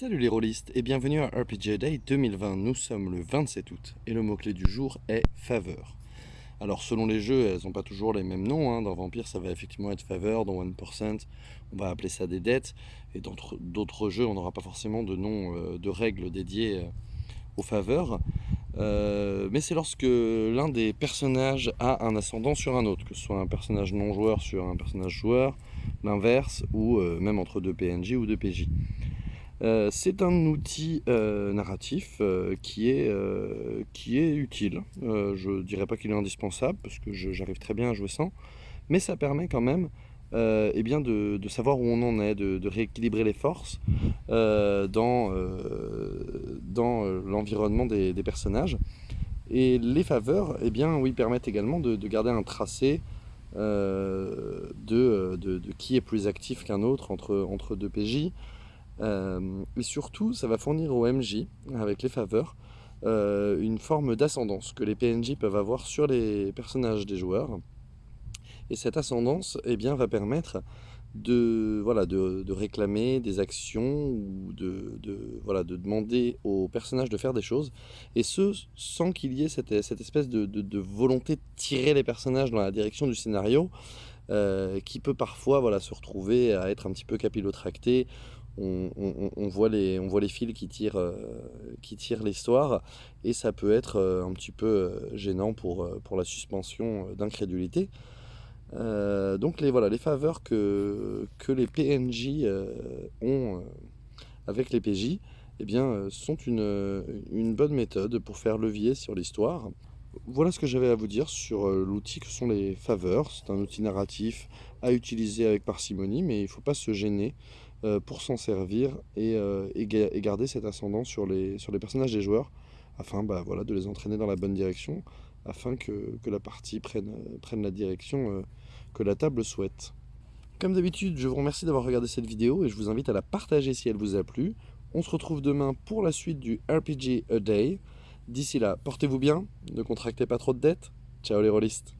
Salut les rôlistes et bienvenue à RPG Day 2020. Nous sommes le 27 août et le mot-clé du jour est faveur. Alors selon les jeux, elles n'ont pas toujours les mêmes noms. Hein. Dans Vampire, ça va effectivement être faveur. Dans 1%, on va appeler ça des dettes. Et dans d'autres jeux, on n'aura pas forcément de nom, euh, de règles dédiées euh, aux faveurs. Euh, mais c'est lorsque l'un des personnages a un ascendant sur un autre, que ce soit un personnage non joueur sur un personnage joueur, l'inverse, ou même entre deux PNJ ou deux PJ. Euh, c'est un outil euh, narratif euh, qui, est, qui est utile. je ne dirais pas qu'il est indispensable, parce que j'arrive très bien à jouer sans, mais ça permet quand même eh bien de, savoir où on en est, de, rééquilibrer les forces dans, dans l'environnement des, personnages. Et les faveurs eh bien, oui, permettent également de, garder un tracé de, de, qui est plus actif qu'un autre entre, entre deux PJ, euh, et surtout, ça va fournir au MJ, avec les faveurs, euh, une forme d'ascendance que les PNJ peuvent avoir sur les personnages des joueurs. Et cette ascendance eh bien, va permettre de, voilà, de, réclamer des actions ou de, voilà, de demander aux personnages de faire des choses. Et ce, sans qu'il y ait cette, cette espèce de, volonté de tirer les personnages dans la direction du scénario, euh, qui peut parfois voilà, se retrouver à être un petit peu capillotracté on, voit les, on voit les fils qui tirent, euh, qui tirent l'histoire et ça peut être euh, un petit peu euh, gênant pour, pour la suspension d'incrédulité. donc les, voilà, les faveurs que, que les PNJ ont avec les PJ eh bien, sont une, une bonne méthode pour faire levier sur l'histoire. Voilà ce que j'avais à vous dire sur l'outil que sont les faveurs. C'est un outil narratif à utiliser avec parcimonie, mais il ne faut pas se gêner pour s'en servir euh, et, garder cette ascendance sur les, personnages des joueurs afin bah, de les entraîner dans la bonne direction afin que, la partie prenne, prenne la direction euh, que la table souhaite. Comme d'habitude, je vous remercie d'avoir regardé cette vidéo et je vous invite à la partager si elle vous a plu. On se retrouve demain pour la suite du RPG A Day. D'ici là, portez-vous bien, ne contractez pas trop de dettes. Ciao les rôlistes